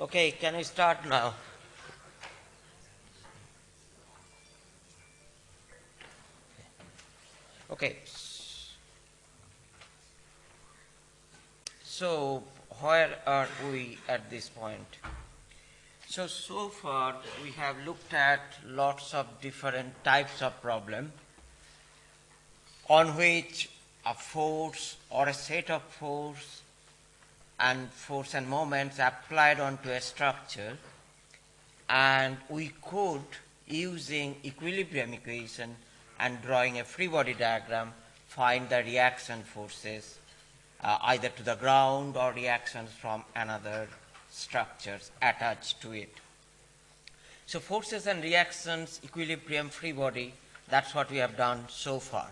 Okay, can we start now? Okay. So, where are we at this point? So, so far we have looked at lots of different types of problem on which a force or a set of force and force and moments applied onto a structure and we could using equilibrium equation and drawing a free body diagram find the reaction forces uh, either to the ground or reactions from another structures attached to it. So forces and reactions, equilibrium, free body, that's what we have done so far.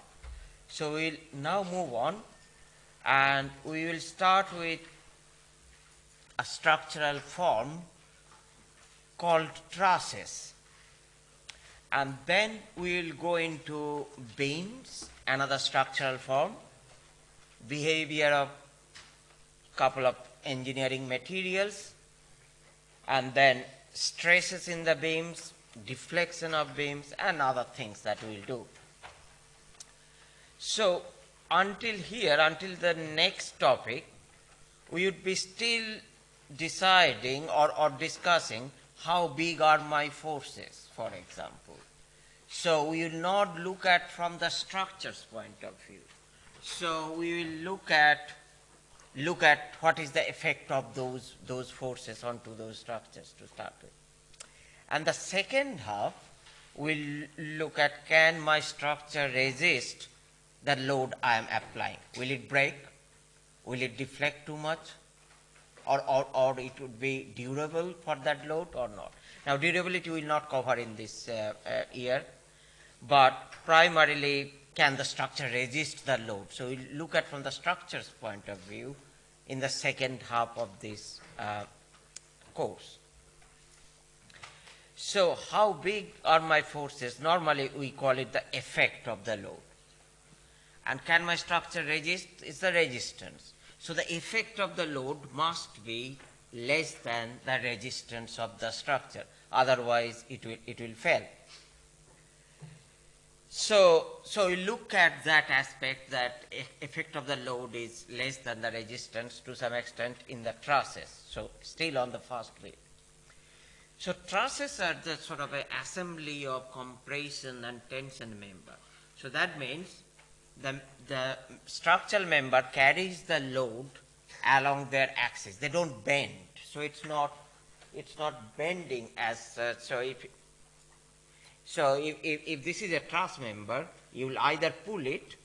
So we'll now move on and we will start with a structural form called trusses. And then we will go into beams, another structural form, behavior of couple of engineering materials, and then stresses in the beams, deflection of beams, and other things that we'll do. So until here, until the next topic, we would be still deciding or, or discussing how big are my forces, for example. So we will not look at from the structure's point of view. So we will look at look at what is the effect of those those forces onto those structures to start with. And the second half will look at can my structure resist the load I am applying. Will it break? Will it deflect too much? Or, or, or it would be durable for that load or not. Now durability will not cover in this uh, uh, year, but primarily can the structure resist the load. So we'll look at from the structure's point of view in the second half of this uh, course. So how big are my forces? Normally we call it the effect of the load. And can my structure resist? It's the resistance. So the effect of the load must be less than the resistance of the structure. Otherwise, it will, it will fail. So, so we look at that aspect that effect of the load is less than the resistance to some extent in the trusses. So still on the first way. So trusses are the sort of an assembly of compression and tension member. So that means the, the structural member carries the load along their axis. They don't bend. So it's not, it's not bending as such. So if, so if, if, if this is a truss member, you will either pull it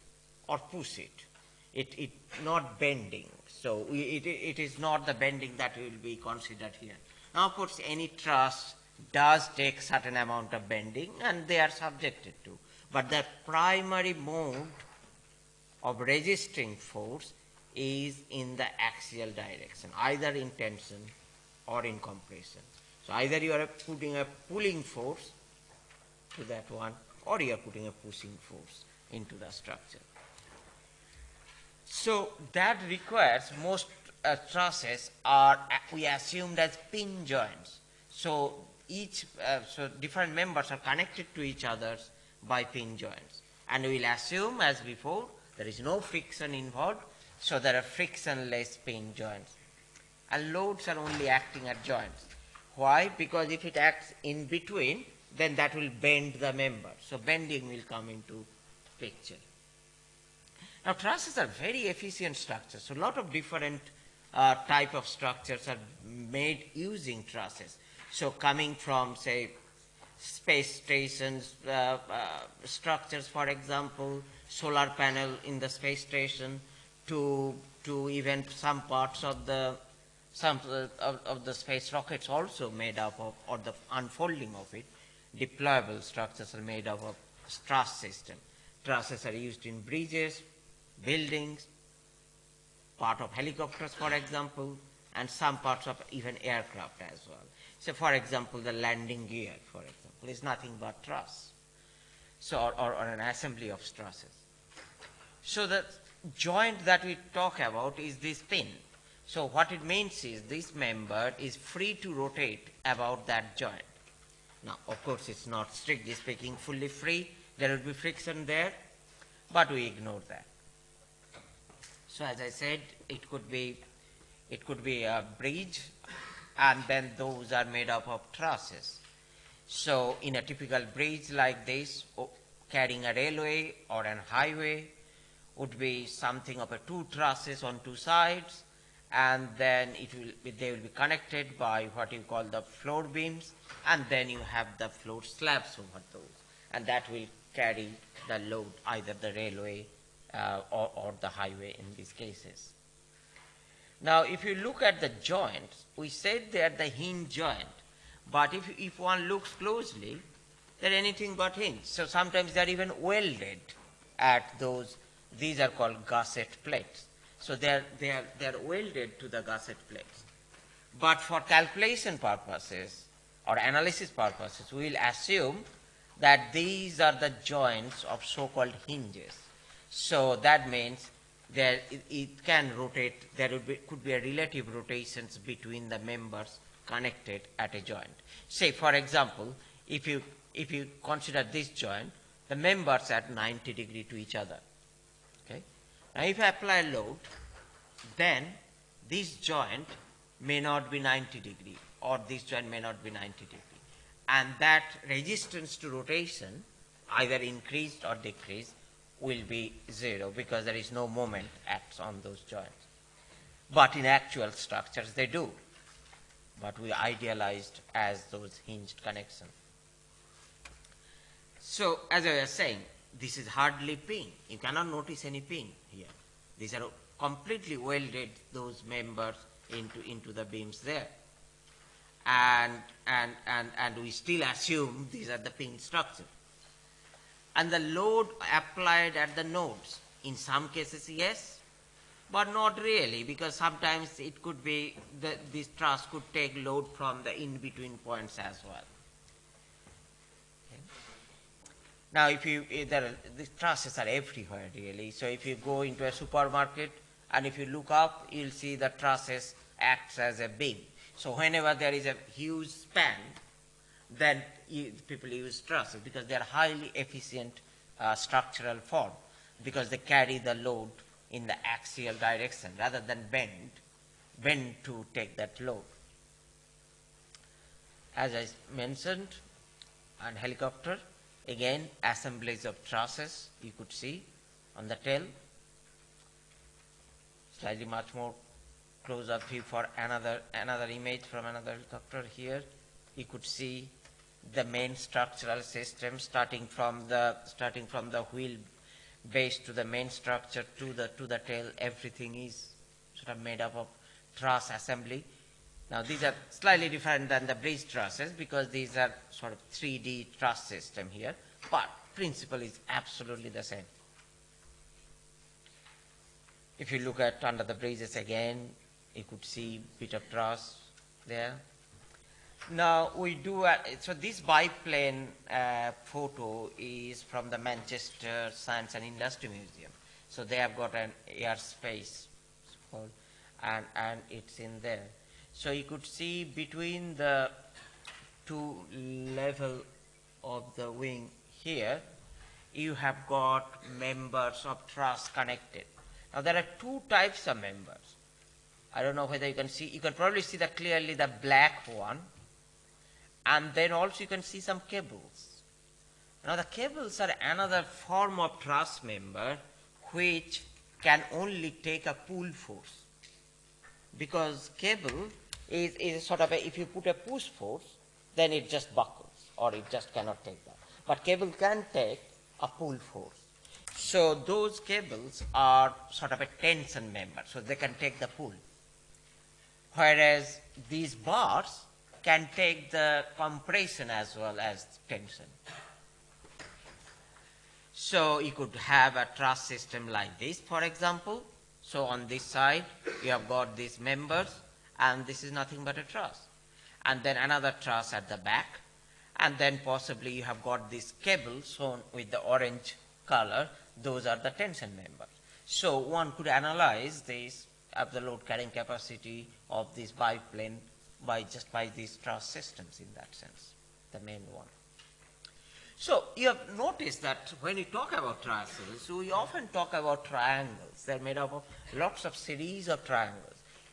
or push it. It, it not bending. So it, it is not the bending that will be considered here. Now, of course, any truss does take certain amount of bending and they are subjected to. But the primary mode of resisting force is in the axial direction, either in tension or in compression. So either you are putting a pulling force to that one or you are putting a pushing force into the structure. So that requires most uh, trusses are we assumed as pin joints. So each uh, so different members are connected to each other by pin joints, and we will assume as before there is no friction involved, so there are frictionless pin joints. And loads are only acting at joints. Why? Because if it acts in between, then that will bend the member. So bending will come into picture. Now trusses are very efficient structures. So a lot of different uh, type of structures are made using trusses. So coming from say space stations uh, uh, structures, for example, solar panel in the space station to, to even some parts of the, some of, of the space rockets also made up of, or the unfolding of it, deployable structures are made up of truss system. Trusses are used in bridges, buildings, part of helicopters, for example, and some parts of even aircraft as well. So, for example, the landing gear, for example, is nothing but truss. So, or, or, or an assembly of trusses. So the joint that we talk about is this pin. So what it means is this member is free to rotate about that joint. Now, of course, it's not strictly speaking fully free. There will be friction there, but we ignore that. So as I said, it could be, it could be a bridge, and then those are made up of trusses. So in a typical bridge like this, carrying a railway or a highway, would be something of a two trusses on two sides, and then it will they will be connected by what you call the floor beams, and then you have the floor slabs over those, and that will carry the load, either the railway uh, or, or the highway in these cases. Now, if you look at the joints, we said they are the hinge joint, but if, if one looks closely, they're anything but hinge. So sometimes they're even welded at those, these are called gusset plates. So they're, they're, they're welded to the gusset plates. But for calculation purposes or analysis purposes, we will assume that these are the joints of so-called hinges. So that means there it, it, can rotate, there be, could be a relative rotations between the members connected at a joint. Say, for example, if you, if you consider this joint, the members at 90 degree to each other. Now, if I apply a load, then this joint may not be 90 degree or this joint may not be 90 degree. And that resistance to rotation, either increased or decreased, will be zero because there is no moment acts on those joints. But in actual structures, they do. But we idealized as those hinged connections. So, as I was saying, this is hardly pin. You cannot notice any pin here. These are completely welded those members into, into the beams there. And, and, and, and we still assume these are the pin structure. And the load applied at the nodes, in some cases, yes, but not really, because sometimes it could be that this truss could take load from the in-between points as well. Now, if you, there are, the trusses are everywhere really. So if you go into a supermarket and if you look up, you'll see the trusses acts as a beam. So whenever there is a huge span, then you, people use trusses because they are highly efficient uh, structural form because they carry the load in the axial direction rather than bend, bend to take that load. As I mentioned, on helicopter, Again, assemblies of trusses you could see on the tail. Slightly much more close-up view for another, another image from another helicopter here. You could see the main structural system starting from the, starting from the wheel base to the main structure to the, to the tail. Everything is sort of made up of truss assembly. Now these are slightly different than the bridge trusses because these are sort of 3D truss system here, but principle is absolutely the same. If you look at under the bridges again, you could see bit of truss there. Now we do, uh, so this biplane uh, photo is from the Manchester Science and Industry Museum. So they have got an airspace and, and it's in there. So you could see between the two level of the wing here, you have got members of truss connected. Now there are two types of members. I don't know whether you can see, you can probably see that clearly the black one, and then also you can see some cables. Now the cables are another form of truss member which can only take a pull force because cable is, is sort of a, if you put a push force, then it just buckles or it just cannot take that. But cable can take a pull force. So those cables are sort of a tension member, so they can take the pull. Whereas these bars can take the compression as well as tension. So you could have a truss system like this, for example. So on this side, you have got these members, and this is nothing but a truss. And then another truss at the back, and then possibly you have got this cable shown with the orange color, those are the tension members. So one could analyze this of the load carrying capacity of this biplane by just by these truss systems in that sense, the main one. So you have noticed that when we talk about trusses, we often talk about triangles. They're made up of lots of series of triangles.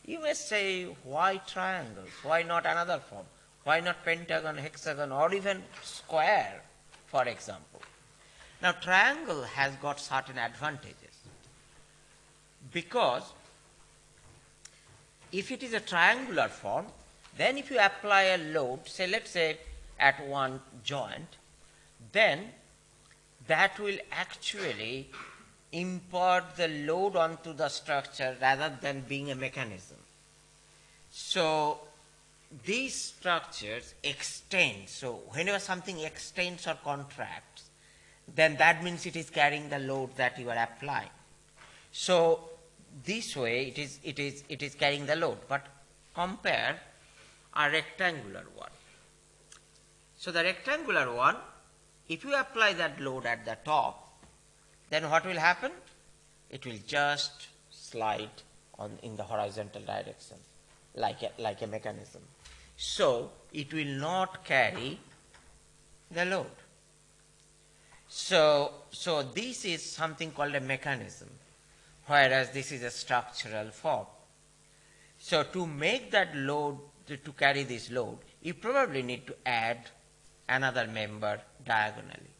You may say, why triangles? Why not another form? Why not pentagon, hexagon, or even square, for example? Now, triangle has got certain advantages because if it is a triangular form, then if you apply a load, say let's say at one joint, then that will actually impart the load onto the structure rather than being a mechanism. So these structures extend. So whenever something extends or contracts, then that means it is carrying the load that you are applying. So this way it is, it is, it is carrying the load. But compare a rectangular one. So the rectangular one, if you apply that load at the top, then what will happen? It will just slide on in the horizontal direction like a, like a mechanism. So it will not carry the load. So, so this is something called a mechanism, whereas this is a structural form. So to make that load, to, carry this load, you probably need to add another member diagonally,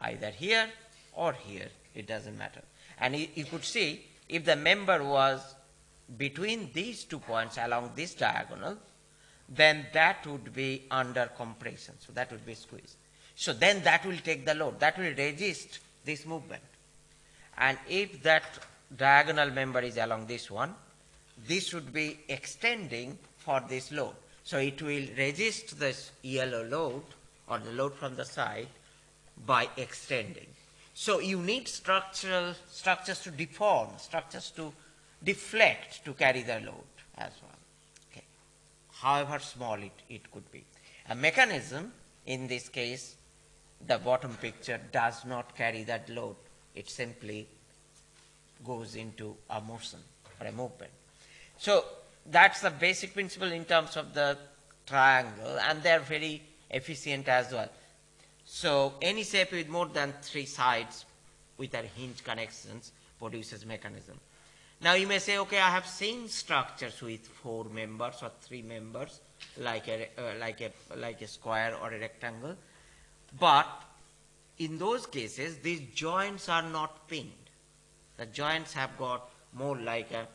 either here or here, it doesn't matter. And you, you could see if the member was between these two points along this diagonal, then that would be under compression. So that would be squeezed. So then that will take the load. That will resist this movement. And if that diagonal member is along this one, this would be extending for this load. So it will resist this yellow load or the load from the side by extending. So you need structural structures to deform, structures to deflect to carry the load as well. Okay. However small it, it could be. A mechanism, in this case, the bottom picture does not carry that load. It simply goes into a motion or a movement. So that's the basic principle in terms of the triangle and they're very efficient as well. So any shape with more than three sides with their hinge connections produces mechanism. Now you may say, okay, I have seen structures with four members or three members, like a, uh, like a, like a square or a rectangle, but in those cases, these joints are not pinned. The joints have got more like a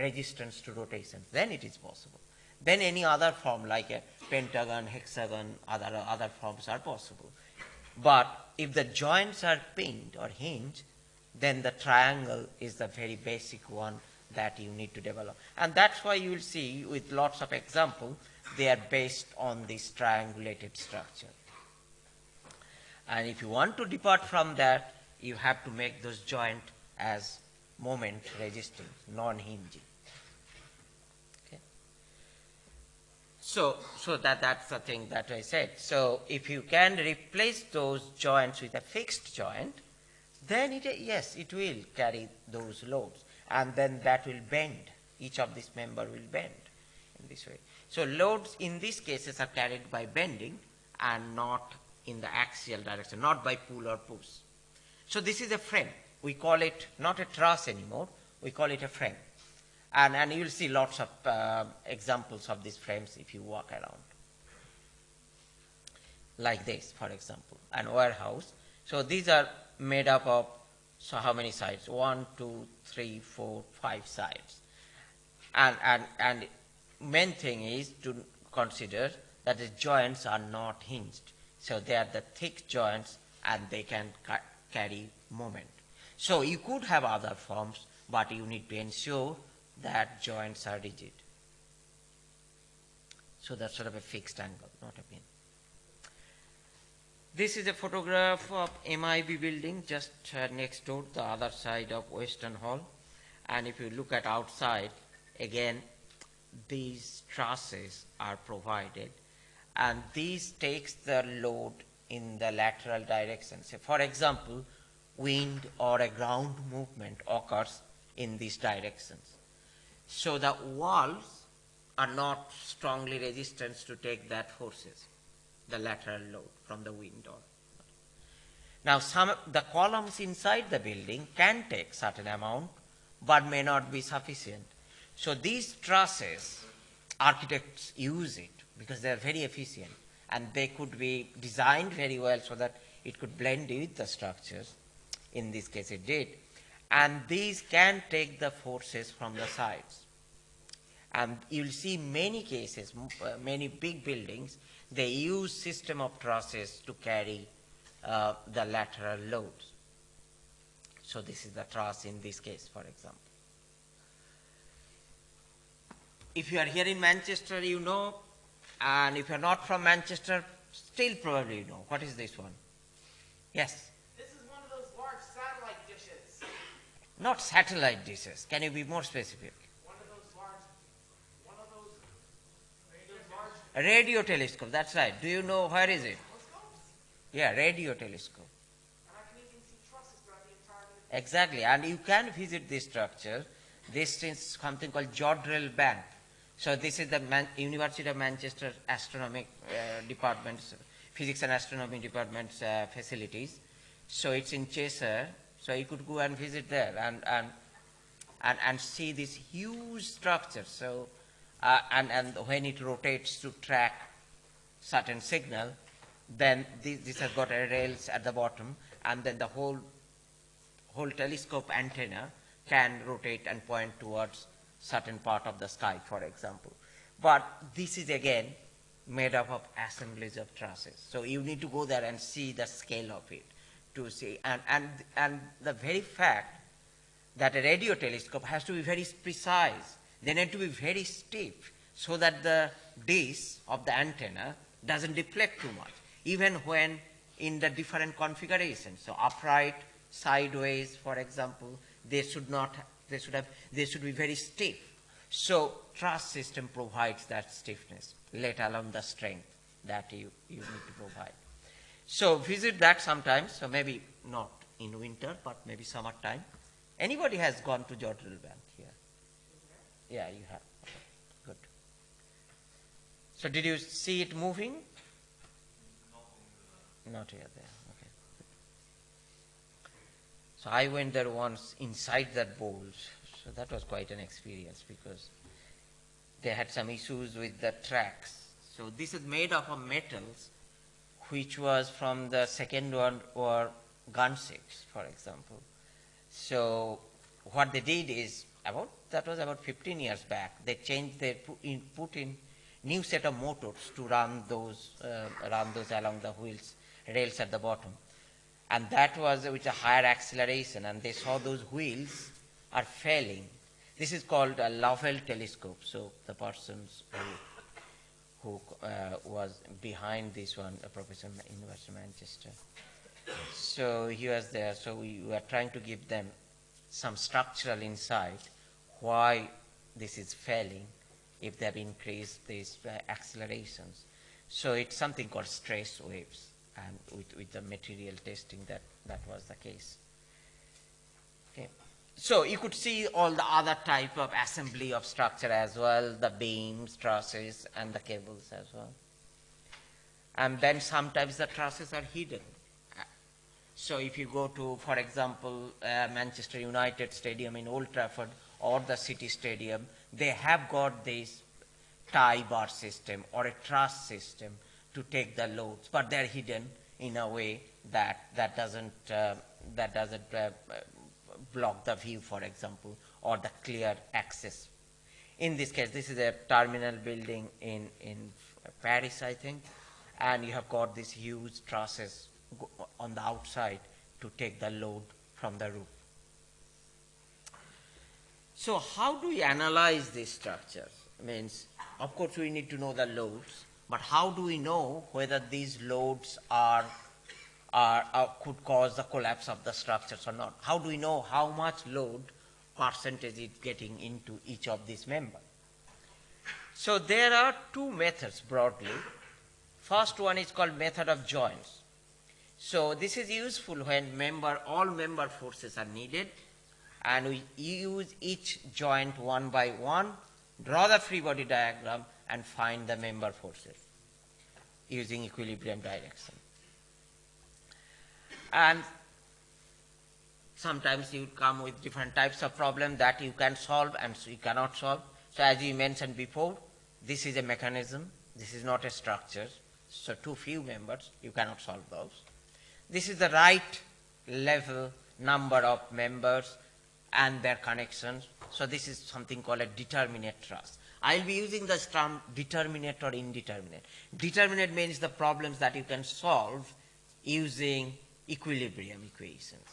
resistance to rotation. Then it is possible. Then any other form like a pentagon, hexagon, other, other forms are possible. But if the joints are pinned or hinged, then the triangle is the very basic one that you need to develop. And that's why you will see with lots of examples, they are based on this triangulated structure. And if you want to depart from that, you have to make those joint as moment resisting, non-hinging. So, so that, that's the thing that I said. So if you can replace those joints with a fixed joint, then it, yes, it will carry those loads. And then that will bend. Each of this member will bend in this way. So loads in these cases are carried by bending and not in the axial direction, not by pull or push. So this is a frame. We call it not a truss anymore, we call it a frame. And, and you'll see lots of uh, examples of these frames if you walk around. Like this, for example, an warehouse. So these are made up of, so how many sides? One, two, three, four, five sides. And, and, and main thing is to consider that the joints are not hinged. So they are the thick joints and they can ca carry moment. So you could have other forms, but you need to ensure that joints are rigid. So that's sort of a fixed angle, not a pin. This is a photograph of MIB building just uh, next door, the other side of Western Hall. And if you look at outside, again, these trusses are provided. And these takes the load in the lateral direction. So for example, wind or a ground movement occurs in these directions. So the walls are not strongly resistant to take that forces, the lateral load from the wind or now some the columns inside the building can take certain amount but may not be sufficient. So these trusses, architects use it because they are very efficient and they could be designed very well so that it could blend with the structures. In this case it did. And these can take the forces from the sides. And you'll see many cases, uh, many big buildings, they use system of trusses to carry uh, the lateral loads. So this is the truss in this case, for example. If you are here in Manchester, you know, and if you are not from Manchester, still probably you know. What is this one? Yes? This is one of those large satellite dishes. Not satellite dishes. Can you be more specific? One of those large, one of those, those large Radio telescope, that's right. Do you know where is it? Yeah, radio telescope. Exactly, and you can visit this structure. This is something called Jodrell Bank. So this is the Man- University of Manchester Astronomic uh, Department's Physics and Astronomy Department's uh, facilities. So it's in Cheshire. So you could go and visit there and and and, and see this huge structure. So uh, and and when it rotates to track certain signal, then this, this has got a rails at the bottom, and then the whole whole telescope antenna can rotate and point towards certain part of the sky, for example. But this is again made up of assemblies of trusses. So you need to go there and see the scale of it to see. And, and, and the very fact that a radio telescope has to be very precise, they need to be very stiff so that the dish of the antenna doesn't deflect too much, even when in the different configurations. So upright, sideways, for example, they should not, they should have, they should be very stiff. So truss system provides that stiffness, let alone the strength that you, you need to provide. So visit that sometimes, so maybe not in winter, but maybe summertime. Anybody has gone to Jodrell Bank? Yeah, you have. Good. So did you see it moving? Not here, there. Okay. So I went there once inside that bowl. So that was quite an experience because they had some issues with the tracks. So this is made up of metals, which was from the Second World War gunships, for example. So what they did is about that was about 15 years back. They changed they put in, put in new set of motors to run those uh, run those along the wheels rails at the bottom, and that was with a higher acceleration. And they saw those wheels are failing. This is called a Lovell telescope. So the persons who who uh, was behind this one, a professor in University of Manchester. So he was there. So we were trying to give them some structural insight why this is failing if they have increased these uh, accelerations. So it's something called stress waves, and with, with the material testing, that, that was the case. Okay. So you could see all the other type of assembly of structure as well, the beams, trusses, and the cables as well. And then sometimes the trusses are hidden. So if you go to, for example, uh, Manchester United Stadium in Old Trafford or the City Stadium, they have got this tie bar system or a truss system to take the loads, but they're hidden in a way that that doesn't uh, that doesn't uh, block the view, for example, or the clear access. In this case, this is a terminal building in in Paris, I think, and you have got these huge trusses on the outside to take the load from the roof. So how do we analyze these structures? Means, of course, we need to know the loads, but how do we know whether these loads are, are, are could cause the collapse of the structures or not? How do we know how much load percentage is getting into each of these members? So there are two methods broadly. First one is called method of joints. So this is useful when member, all member forces are needed and we use each joint one by one, draw the free body diagram, and find the member forces using equilibrium direction. And sometimes you come with different types of problem that you can solve and you cannot solve. So as you mentioned before, this is a mechanism, this is not a structure. So too few members, you cannot solve those. This is the right level number of members and their connections. So this is something called a determinate truss. I'll be using the term determinate or indeterminate. Determinate means the problems that you can solve using equilibrium equations.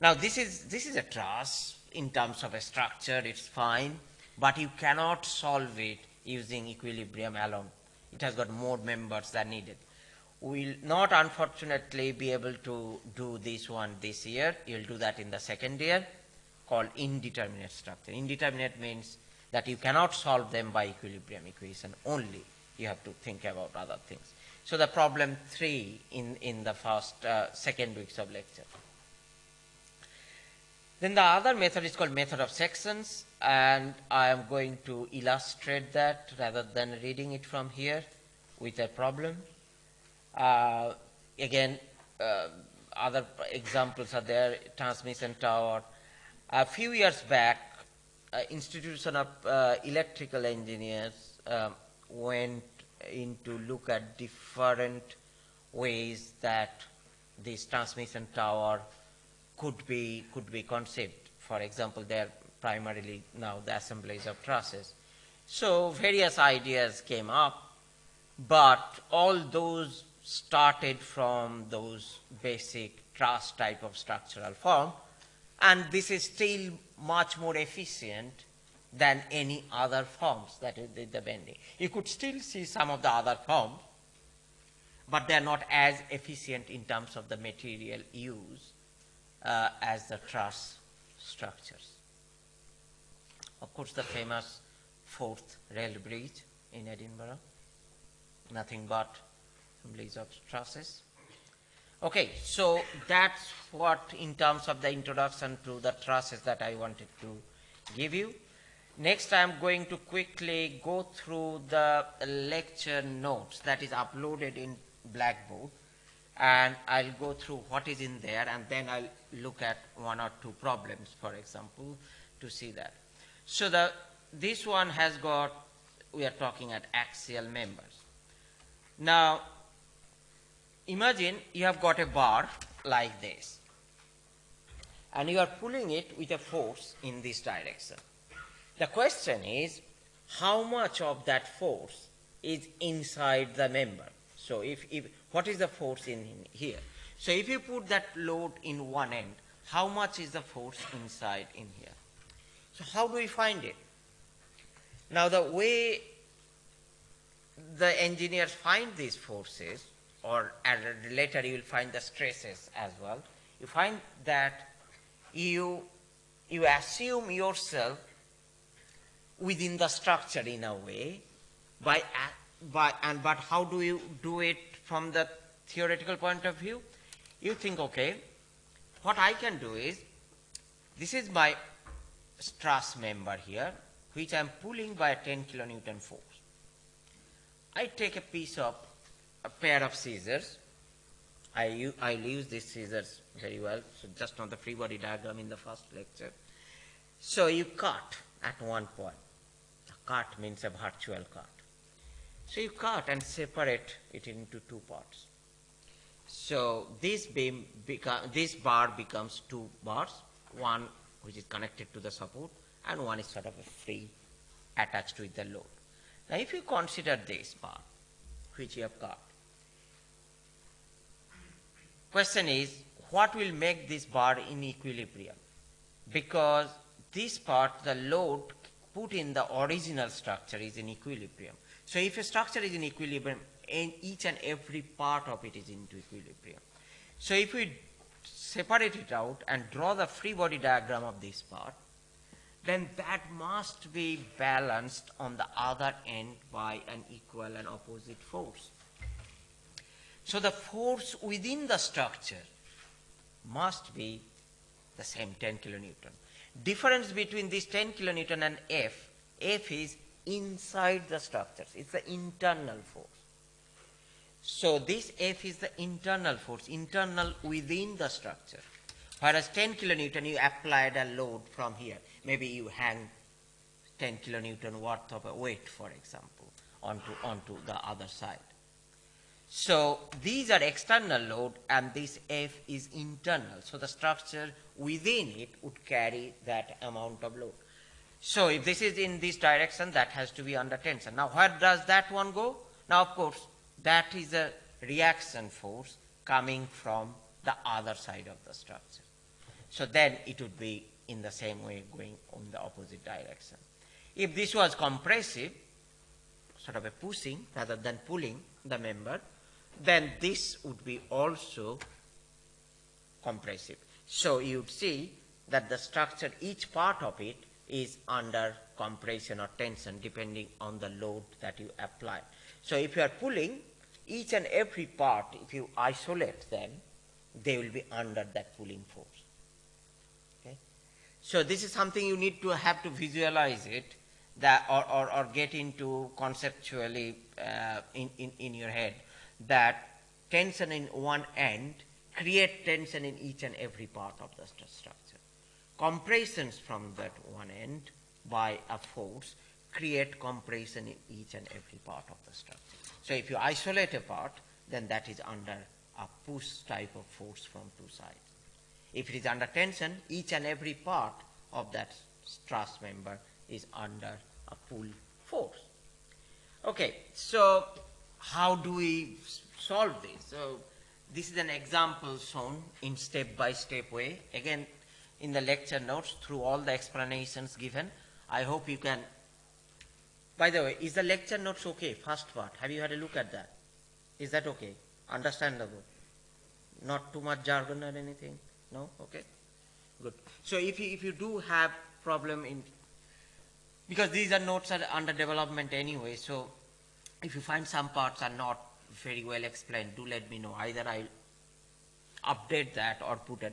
Now this is, this is a truss in terms of a structure, it's fine, but you cannot solve it using equilibrium alone. It has got more members than needed. We'll not unfortunately be able to do this one this year. You'll do that in the second year called indeterminate structure. Indeterminate means that you cannot solve them by equilibrium equation only. You have to think about other things. So the problem three in, in the first, uh, second weeks of lecture. Then the other method is called method of sections and I am going to illustrate that rather than reading it from here with a problem. Uh, again, uh, other examples are there, transmission tower. A few years back, uh, Institution of uh, Electrical Engineers um, went in to look at different ways that this transmission tower could be, could be conceived. For example, they are primarily now the assemblies of trusses. So various ideas came up, but all those started from those basic truss type of structural form, and this is still much more efficient than any other forms that is the bending. You could still see some of the other forms, but they are not as efficient in terms of the material used uh, as the truss structures. Of course, the famous Forth rail bridge in Edinburgh, nothing but of trusses. Okay, so that's what in terms of the introduction to the trusses that I wanted to give you. Next, I am going to quickly go through the lecture notes that is uploaded in Blackboard and I'll go through what is in there and then I'll look at one or two problems, for example, to see that. So the, this one has got, we are talking at axial members. Now, imagine you have got a bar like this and you are pulling it with a force in this direction. The question is, how much of that force is inside the member? So if, if what is the force in, in here? So if you put that load in one end, how much is the force inside in here? So how do we find it? Now the way the engineers find these forces, or later you will find the stresses as well, you find that you, you assume yourself within the structure in a way, by, by, and, but how do you do it from the theoretical point of view? You think, okay, what I can do is, this is my truss member here, which I am pulling by a 10 kilonewton force. I take a piece of, a pair of scissors. I, I'll use these scissors very well, so just on the free body diagram in the first lecture. So you cut at one point. A cut means a virtual cut. So you cut and separate it into two parts. So this beam, this bar becomes two bars, one which is connected to the support and one is sort of a free attached with the load. Now if you consider this bar which you have got, question is what will make this bar in equilibrium? Because this part, the load put in the original structure is in equilibrium. So if a structure is in equilibrium, and each and every part of it is into equilibrium. So if we separate it out and draw the free body diagram of this part, then that must be balanced on the other end by an equal and opposite force. So the force within the structure must be the same 10 kilonewton. Difference between this 10 kilonewton and F, F is inside the structures, it's the internal force. So this F is the internal force, internal within the structure. Whereas 10 kilonewton, you applied a load from here. Maybe you hang 10 kilonewton worth of a weight, for example, onto, onto the other side. So these are external load and this F is internal. So the structure within it would carry that amount of load. So if this is in this direction, that has to be under tension. Now where does that one go? Now of course, that is a reaction force coming from the other side of the structure. So then it would be in the same way going in the opposite direction. If this was compressive, sort of a pushing rather than pulling the member, then this would be also compressive. So you would see that the structure, each part of it is under compression or tension depending on the load that you apply. So if you are pulling, each and every part, if you isolate them, they will be under that pulling force. Okay? So this is something you need to have to visualize it that or, or, or get into conceptually uh, in, in, in your head that tension in one end create tension in each and every part of the st- structure. Compressions from that one end by a force create compression in each and every part of the structure. So if you isolate a part, then that is under a push type of force from two sides. If it is under tension, each and every part of that truss member is under a pull force. Okay, so how do we solve this? So this is an example shown in step-by-step way. Again, in the lecture notes, through all the explanations given, I hope you can. By the way, is the lecture notes okay? First part. Have you had a look at that? Is that okay? Understandable? Not too much jargon or anything? No? Okay. Good. So if you, if you do have problem in, because these are notes are under development anyway, so if you find some parts are not very well explained, do let me know. Either I'll update that or put a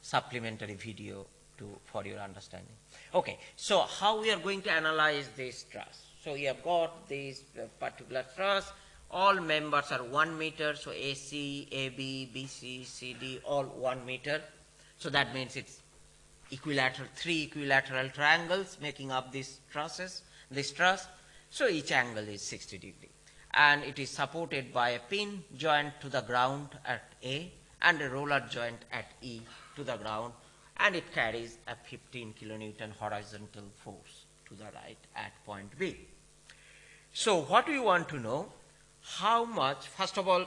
supplementary video to, for your understanding. Okay, so how we are going to analyze this truss? So we have got this uh, particular truss. All members are one meter, so AC, AB, BC, CD, all one meter. So that means it's equilateral, three equilateral triangles making up these trusses, this truss. So each angle is 60 degree. And it is supported by a pin joint to the ground at A and a roller joint at E to the ground. And it carries a 15 kilonewton horizontal force to the right at point B. So what we want to know, how much, first of all,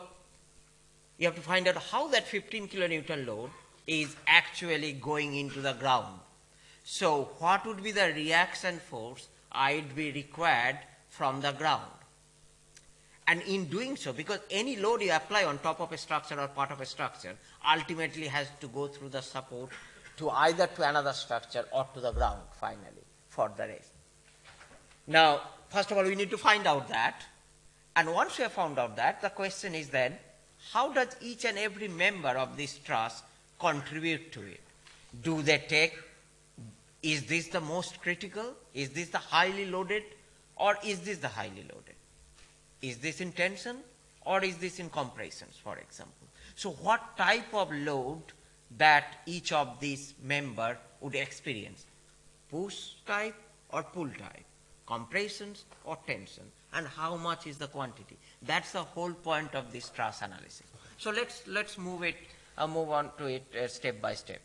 you have to find out how that 15 kilonewton load is actually going into the ground. So what would be the reaction force I'd be required from the ground? And in doing so, because any load you apply on top of a structure or part of a structure ultimately has to go through the support to either to another structure or to the ground finally for the rest. Now, first of all, we need to find out that. And once we have found out that, the question is then, how does each and every member of this truss contribute to it? Do they take, is this the most critical? Is this the highly loaded? Or is this the highly loaded? Is this in tension? Or is this in compressions, for example? So what type of load that each of these member would experience? Push type or pull type? Compressions or tension? And how much is the quantity? That's the whole point of this stress analysis. So let's, let's move it, uh, move on to it uh, step by step.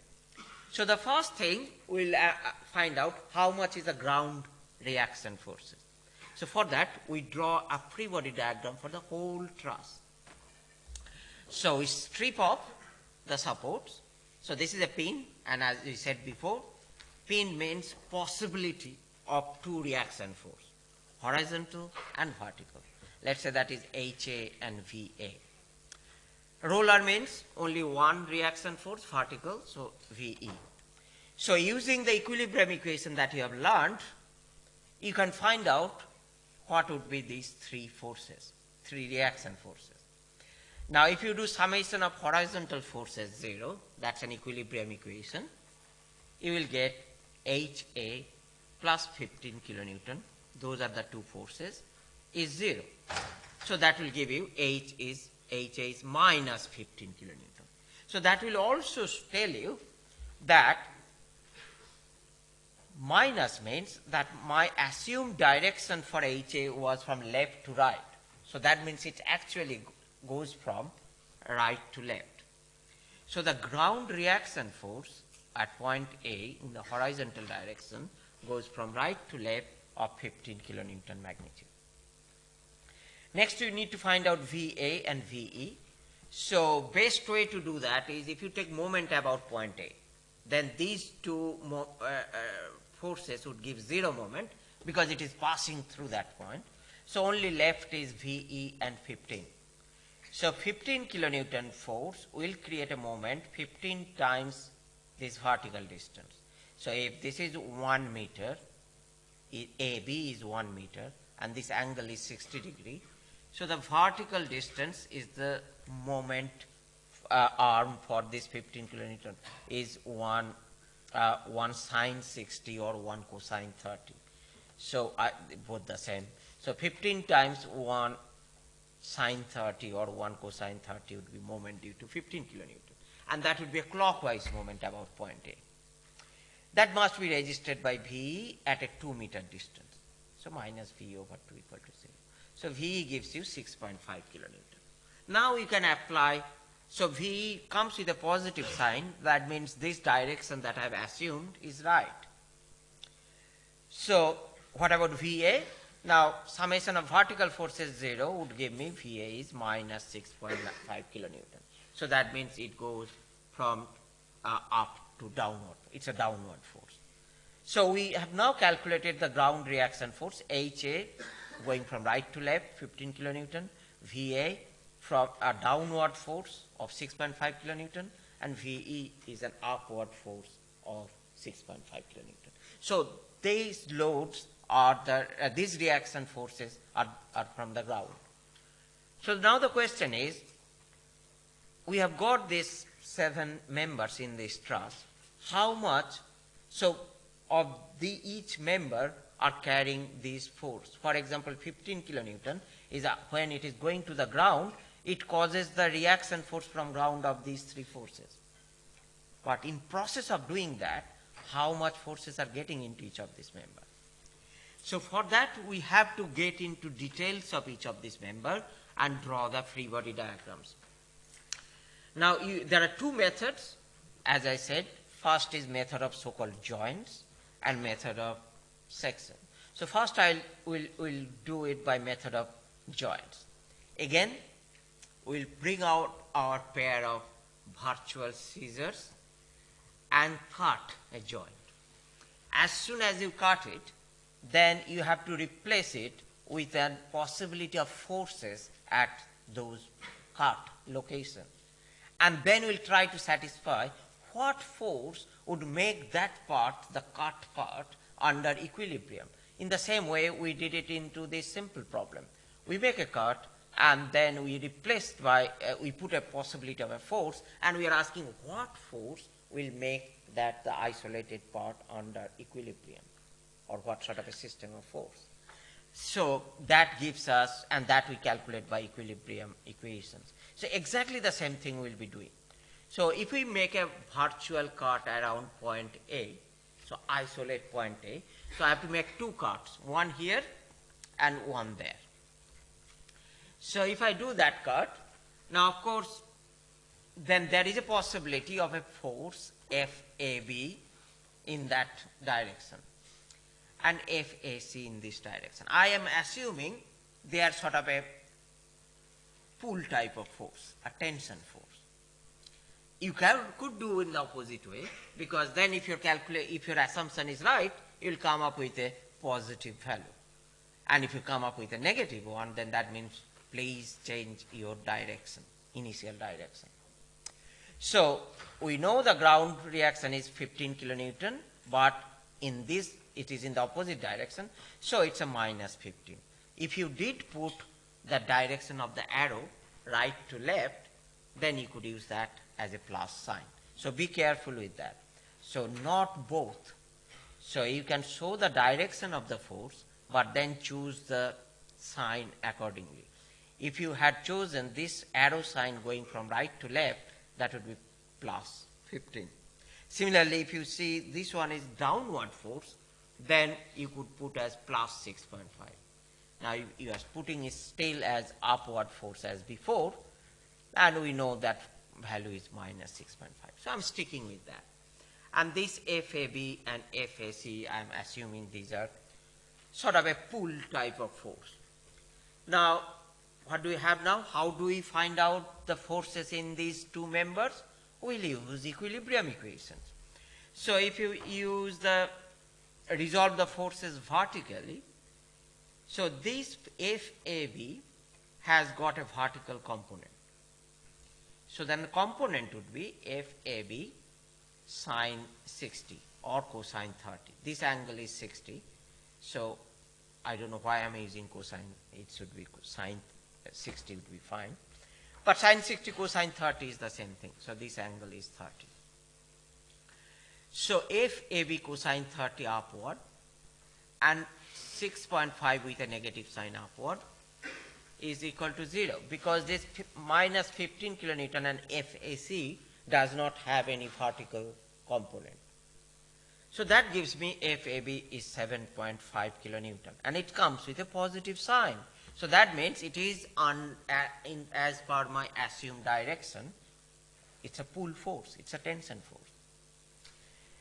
So the first thing, we'll uh, uh, find out how much is the ground reaction forces. So for that, we draw a free body diagram for the whole truss. So we strip off the supports. So this is a pin, and as we said before, pin means possibility of two reaction force, horizontal and vertical. Let's say that is HA and VA. Roller means only one reaction force, vertical, so VE. So using the equilibrium equation that you have learned, you can find out what would be these three forces, three reaction forces. Now if you do summation of horizontal forces zero, that's an equilibrium equation, you will get HA plus 15 kilonewton, those are the two forces, is 0. So that will give you H is, HA is minus 15 kilonewton. So that will also tell you that minus means that my assumed direction for HA was from left to right. So that means it actually goes from right to left. So the ground reaction force at point A in the horizontal direction goes from right to left of 15 kilonewton magnitude. Next you need to find out VA and VE. So best way to do that is if you take moment about point A, then these two uh, uh, forces would give zero moment because it is passing through that point. So only left is VE and 15. So 15 kilonewton force will create a moment 15 times this vertical distance. So if this is 1 meter, AB is 1 meter and this angle is 60 degree. So the vertical distance is the moment uh, arm for this 15 kilonewton is 1, uh, 1 sine 60 or 1 cosine 30. So I, both the same. So 15 times 1 sine 30 or 1 cosine 30 would be moment due to 15 kilonewton. And that would be a clockwise moment about point A. That must be registered by V at a 2 meter distance. So minus V over 2 equal to 0. So V gives you 6.5 kilonewton. Now you can apply, so V comes with a positive sign, that means this direction that I have assumed is right. So what about VA? Now summation of vertical forces 0 would give me VA is minus 6.5 kilonewton. So that means it goes from uh, up to downward. It's a downward force. So we have now calculated the ground reaction force HA going from right to left 15 kilonewton, VA from a downward force of 6.5 kilonewton and VE is an upward force of 6.5 kilonewton. So these loads are the, uh, these reaction forces are, are from the ground. So now the question is, we have got these seven members in this truss. How much, so of the each member are carrying this force. For example, 15 kilonewton is a, when it is going to the ground, it causes the reaction force from ground of these three forces. But in process of doing that, how much forces are getting into each of these members? So for that, we have to get into details of each of these member and draw the free body diagrams. Now, you, there are two methods, as I said. First is method of so-called joints and method of section. So first I will will do it by method of joints. Again, we'll bring out our pair of virtual scissors and cut a joint. As soon as you cut it, then you have to replace it with a possibility of forces at those cut locations. And then we'll try to satisfy what force would make that part, the cut part, under equilibrium. In the same way, we did it into this simple problem. We make a cut, and then we replaced by, uh, we put a possibility of a force, and we are asking what force will make that the isolated part under equilibrium, or what sort of a system of force. So that gives us, and that we calculate by equilibrium equations. So exactly the same thing we'll be doing. So if we make a virtual cut around point A, so isolate point A, so I have to make two cuts, one here and one there. So if I do that cut, now of course, then there is a possibility of a force FAB in that direction and FAC in this direction. I am assuming they are sort of a pull type of force, a tension force you can, could do in the opposite way because then if your calculate if your assumption is right, you'll come up with a positive value. And if you come up with a negative one, then that means please change your direction, initial direction. So we know the ground reaction is 15 kilonewton, but in this it is in the opposite direction, so it's a minus 15. If you did put the direction of the arrow right to left, then you could use that as a plus sign. So be careful with that. So not both. So you can show the direction of the force, but then choose the sign accordingly. If you had chosen this arrow sign going from right to left, that would be plus 15. Similarly, if you see this one is downward force, then you could put as plus 6.5. Now you, are putting it still as upward force as before, and we know that value is minus 6.5. So I'm sticking with that. And this FAB and FAC, I'm assuming these are sort of a pull type of force. Now, what do we have now? How do we find out the forces in these two members? We'll use equilibrium equations. So if you use the, resolve the forces vertically, so this FAB has got a vertical component. So then the component would be FAB sine 60 or cosine 30. This angle is 60. So I don't know why I'm using cosine. It should be sine 60 would be fine. But sine 60 cosine 30 is the same thing. So this angle is 30. So if AB cosine 30 upward and 6.5 with a negative sign upward is equal to 0 because this minus 15 kilonewton and FAC does not have any vertical component. So that gives me FAB is 7.5 kilonewton and it comes with a positive sign. So that means it is on, uh, in, as per my assumed direction, it's a pull force, it's a tension force.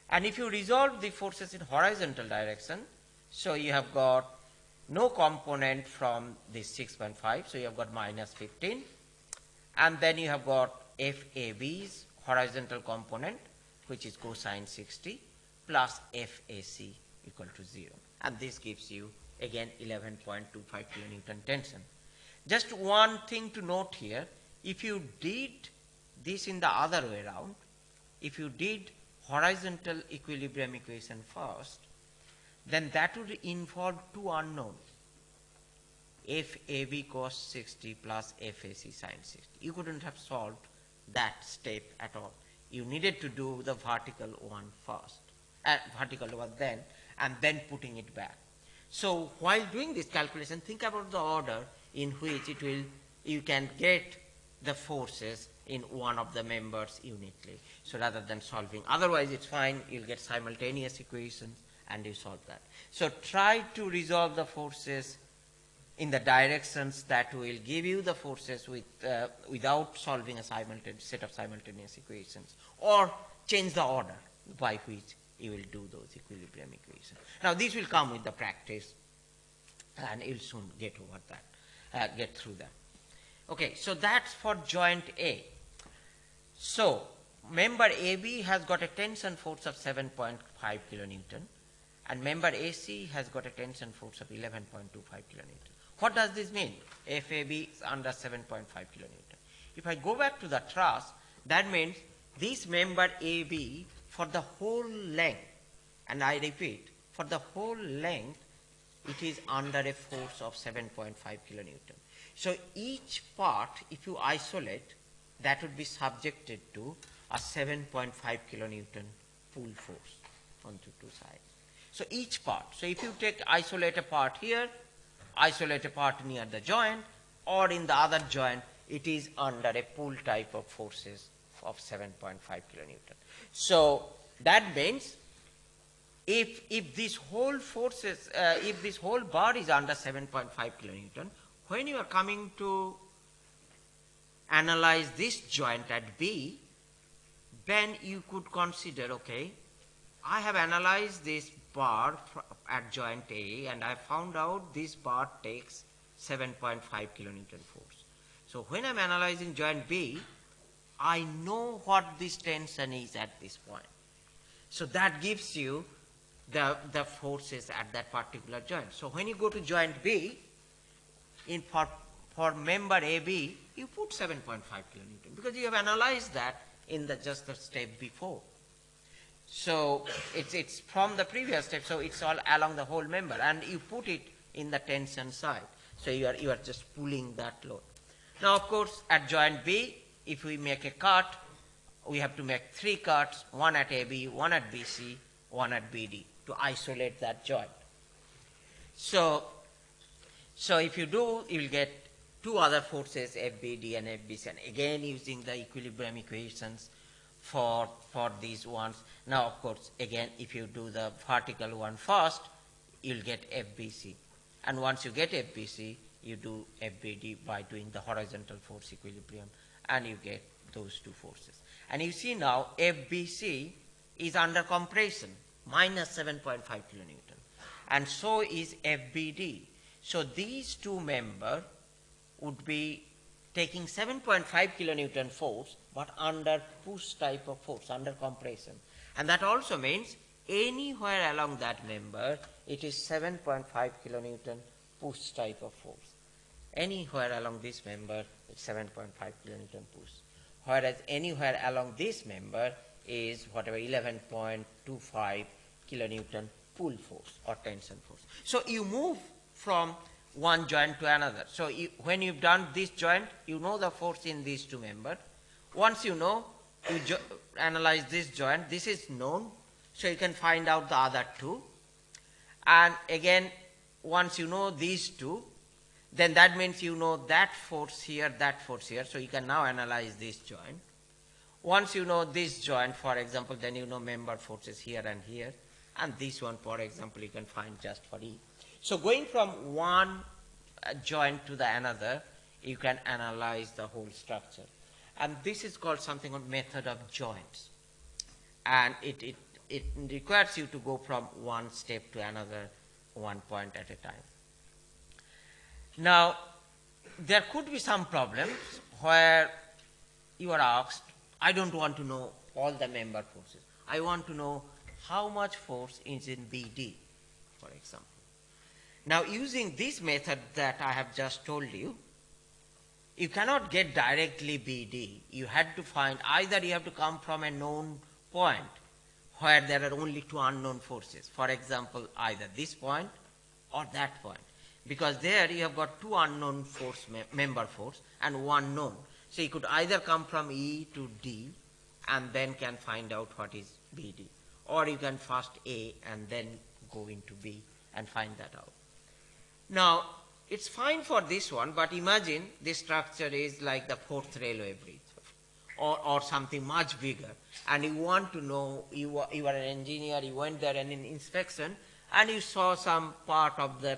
And if you resolve the forces in horizontal direction, so you have got no component from this 6.5, so you have got minus 15, and then you have got FAB's horizontal component, which is cosine 60, plus FAC equal to 0. And this gives you again 11.25 kilonewton tension. Just one thing to note here, if you did this in the other way around, if you did horizontal equilibrium equation first, then that would involve two unknowns. FAB cos 60 plus FAC sin 60. You couldn't have solved that step at all. You needed to do the vertical one first, uh, vertical one then, and then putting it back. So while doing this calculation, think about the order in which it will, you can get the forces in one of the members uniquely. So rather than solving, otherwise it's fine, you'll get simultaneous equations and you solve that. So try to resolve the forces in the directions that will give you the forces with, uh, without solving a simultaneous set of simultaneous equations or change the order by which you will do those equilibrium equations. Now these will come with the practice and you'll soon get over that, uh, get through that. Okay, so that's for joint A. So member AB has got a tension force of 7.5 kilonewton and member AC has got a tension force of 11.25 kilonewton. What does this mean? FAB is under 7.5 kilonewton. If I go back to the truss, that means this member AB for the whole length, and I repeat, for the whole length, it is under a force of 7.5 kilonewton. So each part, if you isolate, that would be subjected to a 7.5 kilonewton pull force on the two sides. So each part, so if you take isolate a part here, isolate a part near the joint, or in the other joint, it is under a pull type of forces of 7.5 kilonewton. So that means if, if this whole forces, uh, if this whole bar is under 7.5 kilonewton, when you are coming to analyze this joint at B, then you could consider, okay, I have analyzed this bar at joint A and I found out this bar takes 7.5 kilonewton force. So when I'm analyzing joint B, I know what this tension is at this point. So that gives you the, the forces at that particular joint. So when you go to joint B, in for, for member AB, you put 7.5 kilonewton because you have analyzed that in the just the step before. So it's, it's from the previous step, so it's all along the whole member, and you put it in the tension side. So you are, you are just pulling that load. Now, of course, at joint B, if we make a cut, we have to make three cuts, one at AB, one at BC, one at BD to isolate that joint. So, so if you do, you will get two other forces, FBD and FBC, and again using the equilibrium equations for, for these ones. Now, of course, again, if you do the vertical one first, you'll get FBC. And once you get FBC, you do FBD by doing the horizontal force equilibrium, and you get those two forces. And you see now FBC is under compression, minus 7.5 kilonewton. And so is FBD. So these two members would be taking 7.5 kilonewton force, but under push type of force, under compression. And that also means anywhere along that member, it is 7.5 kilonewton push type of force. Anywhere along this member, it's 7.5 kilonewton push. Whereas anywhere along this member is whatever 11.25 kilonewton pull force or tension force. So you move from one joint to another. So you, when you've done this joint, you know the force in these two members. Once you know, you analyze this joint, this is known, so you can find out the other two. And again, once you know these two, then that means you know that force here, that force here, so you can now analyze this joint. Once you know this joint, for example, then you know member forces here and here, and this one, for example, you can find just for E. So going from one uh, joint to the another, you can analyze the whole structure. And this is called something called method of joints. And it, it, it requires you to go from one step to another, one point at a time. Now, there could be some problems where you are asked, I don't want to know all the member forces. I want to know how much force is in BD, for example. Now, using this method that I have just told you, you cannot get directly BD. You had to find either you have to come from a known point where there are only two unknown forces. For example, either this point or that point. Because there you have got two unknown force me- member force and one known. So you could either come from E to D and then can find out what is BD. Or you can first A and then go into B and find that out. Now, it's fine for this one, but imagine this structure is like the Forth railway bridge or, or something much bigger. And you want to know, you are, you are an engineer, you went there and in inspection, and you saw some part of the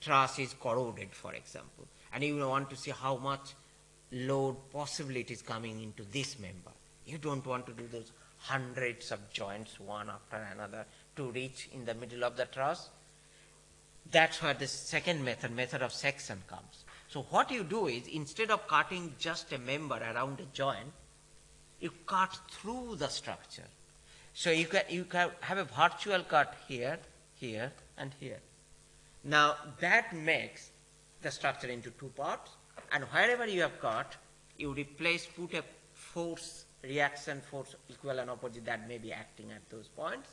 truss is corroded, for example. And you want to see how much load possibly it is coming into this member. You don't want to do those hundreds of joints one after another to reach in the middle of the truss. That's where the second method, method of section comes. So what you do is instead of cutting just a member around a joint, you cut through the structure. So you can, you can have a virtual cut here, here, and here. Now that makes the structure into two parts, and wherever you have cut, you replace, put a force, reaction force equal and opposite that may be acting at those points,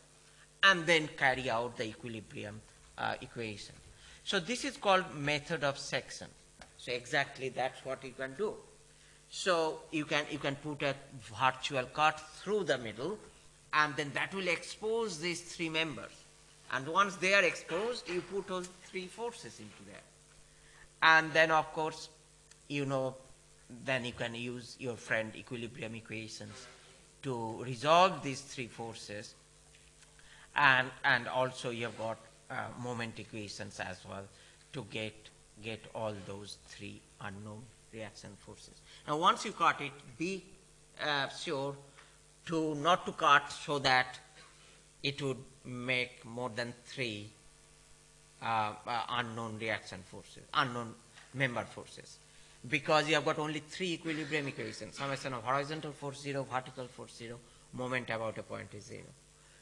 and then carry out the equilibrium uh, equation. So this is called method of section. So exactly that's what you can do. So you can you can put a virtual cut through the middle, and then that will expose these three members. And once they are exposed, you put all three forces into there. And then of course, you know, then you can use your friend equilibrium equations to resolve these three forces. And and also you have got uh, moment equations as well to get get all those three unknown reaction forces. Now once you cut it, be uh, sure to not to cut so that it would make more than three uh, uh, unknown reaction forces, unknown member forces. Because you have got only three equilibrium equations, summation of horizontal force zero, vertical force zero, moment about a point is zero.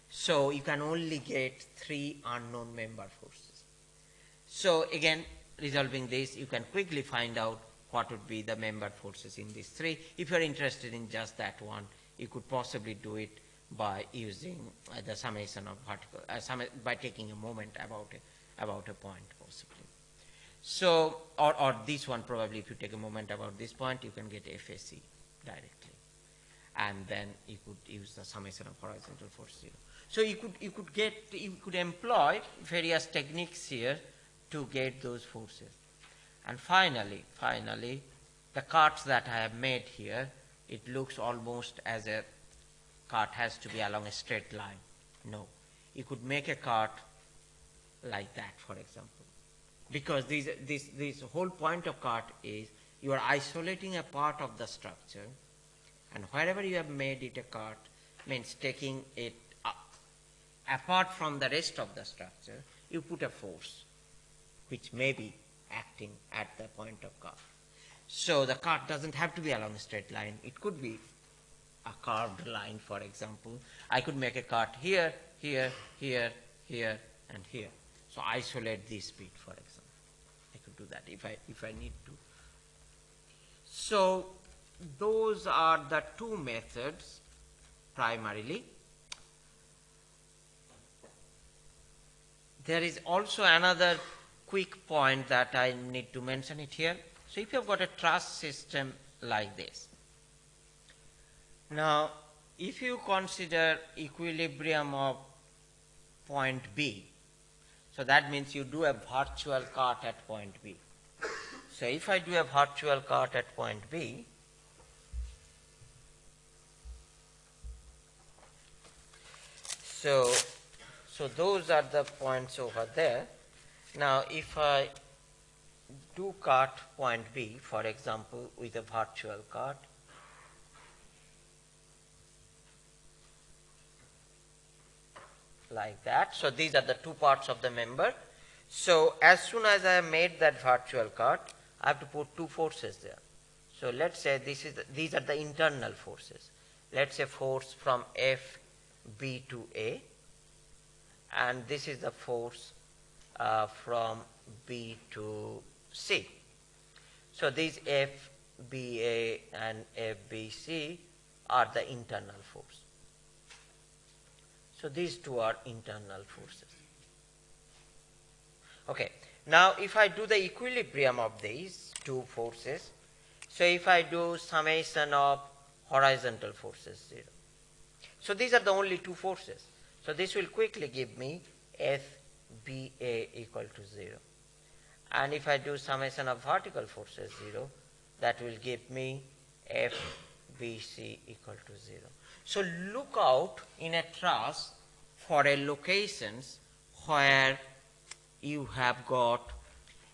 So you can only get three unknown member forces. So again, resolving this, you can quickly find out what would be the member forces in these three. If you're interested in just that one, you could possibly do it by using uh, the summation of vertical, uh, summa- by taking a moment about a, about a point possibly. So, or, or this one probably if you take a moment about this point, you can get FAC directly. and then you could use the summation of horizontal force zero. So you could, you could get, you could employ various techniques here to get those forces. And finally, finally, the carts that I have made here, it looks almost as a cart has to be along a straight line. No. You could make a cart like that, for example. Because these, this, this whole point of cart is you are isolating a part of the structure, and wherever you have made it a cart means taking it up. Apart from the rest of the structure, you put a force, which may be acting at the point of cart. So the cart doesn't have to be along a straight line. It could be a carved line, for example. I could make a cut here, here, here, here, and here. So isolate this bit, for example. I could do that if I, if I need to. So those are the two methods primarily. There is also another quick point that I need to mention it here. So if you've got a truss system like this, now if you consider equilibrium of point B, so that means you do a virtual cart at point B. So if I do a virtual cart at point B, so so those are the points over there. Now if I do cart point B, for example, with a virtual cart, like that. So these are the two parts of the member. So as soon as I have made that virtual cart, I have to put two forces there. So let's say this is the, these are the internal forces. Let's say force from F B to A, and this is the force uh, from B to C. So these F B A and F B C are the internal force. So these two are internal forces. Okay. Now if I do the equilibrium of these two forces, so if I do summation of horizontal forces 0. So these are the only two forces. So this will quickly give me FBA equal to 0. And if I do summation of vertical forces 0, that will give me FBC equal to 0. So look out in a truss for a locations where you have got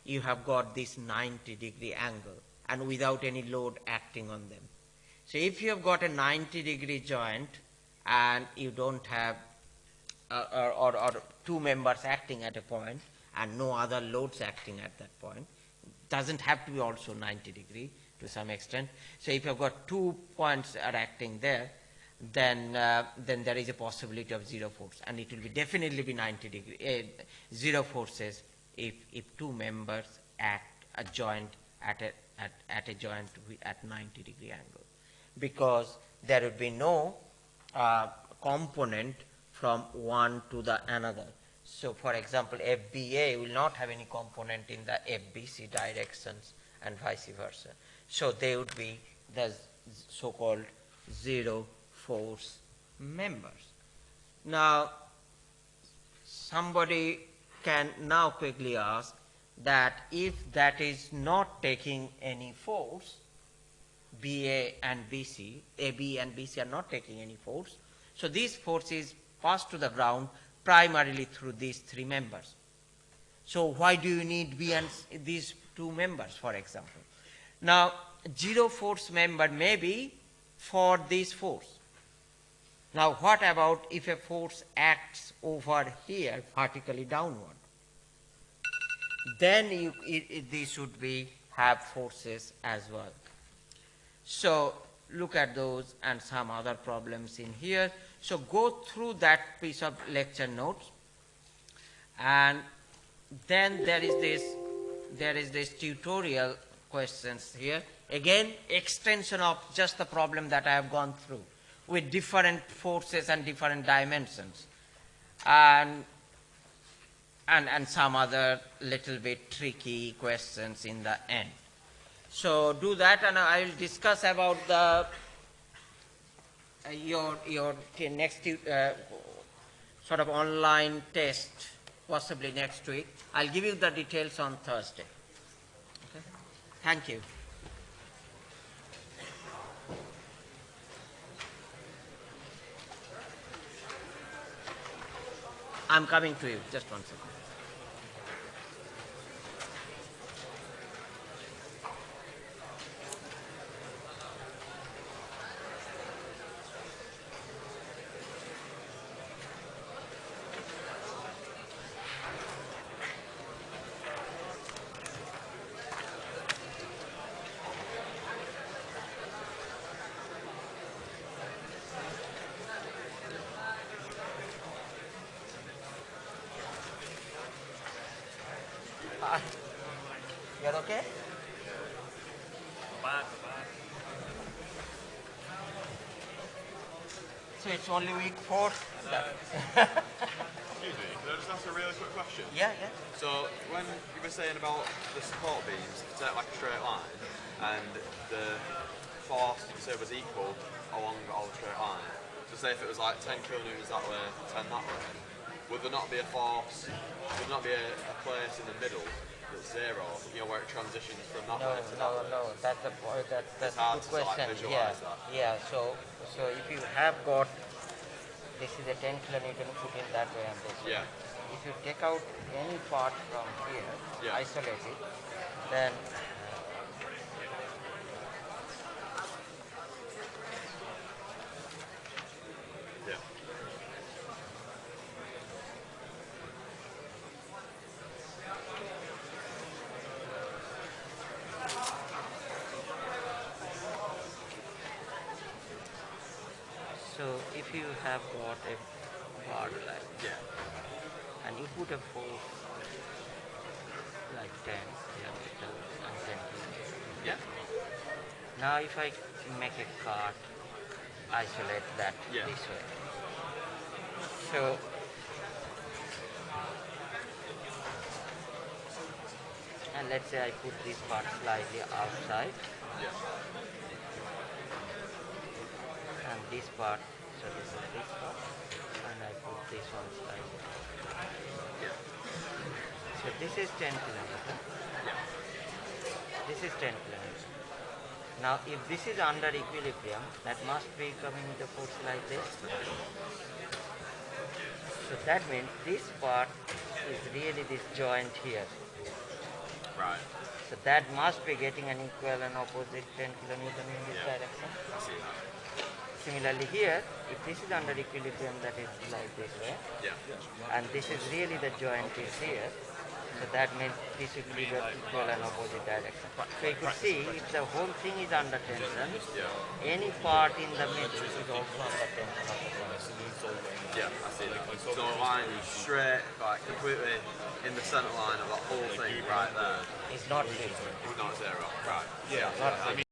you have got this 90 degree angle and without any load acting on them. So if you have got a 90 degree joint and you don't have uh, or, or, or two members acting at a point and no other loads acting at that point, doesn't have to be also 90 degree to some extent. So if you've got two points are acting there, then uh, then there is a possibility of zero force, and it will be definitely be 90 degree uh, zero forces if if two members act a joint at a at, at a joint at 90 degree angle, because there would be no uh, component from one to the another. So, for example, FBA will not have any component in the FBC directions and vice versa. So, they would be the so-called zero force members. Now, somebody can now quickly ask that if that is not taking any force, BA and BC, AB and BC are not taking any force, so these forces pass to the ground primarily through these three members. So why do you need B and these two members, for example? Now, zero force member may be for this force. Now, what about if a force acts over here vertically downward? Then you, it, it, these should be have forces as well. So look at those and some other problems in here. So go through that piece of lecture notes and then there is this there is this tutorial questions here. Again, extension of just the problem that I have gone through with different forces and different dimensions. And, and, and some other little bit tricky questions in the end. So do that and I will discuss about the uh, your, your next uh, sort of online test, possibly next week. I'll give you the details on Thursday. Okay? Thank you. I'm coming to you. Just one second. Hi. You're okay? So it's only week four? Excuse me, can I just ask a really quick question? Yeah, yeah. So, when you were saying about the support beams, it's like a straight line, and the force you say was equal along all the straight line. So, say if it was like 10 kilonewtons that way, 10 that way, would there not be a force, would there not be a, a place in the middle that's zero, you know, where it transitions from that No, way to no, that way? no. That's point. That, that's a good to sort of question. visualize yeah, that. yeah. So, so if you have got this is a 10 kilonewton put in that way and this way. Yeah. If you take out any part from here, Yeah. isolate it, then Yeah. so if you have got a part like Yeah. and you put a force like 10 kilometer and 10 kilometer. Yeah. Now if I make a cart, isolate that Yeah. this way. So and let's say I put this part slightly outside Yeah. and this part, so this is this part, and I put this one. Yeah. So this is 10 kilometer. Yeah. This is 10 kilometers. Now, if this is under equilibrium, that must be coming with a force like this. So that means this part is really this joint here. Right. So that must be getting an equal and opposite 10 kilonewton in this Yeah. direction. I see that. Similarly here, if this is under equilibrium, that is like this way, Yeah. and this is really the joint is here. So that means this will be the equal and opposite direction. So you could see if the whole thing is under tension, any part in the middle is also under tension of the tension. Yeah, I see that. So the line is straight, like completely in the centre line of that whole thing right there. It's not zero. It's not zero. Right. Yeah. Not I mean,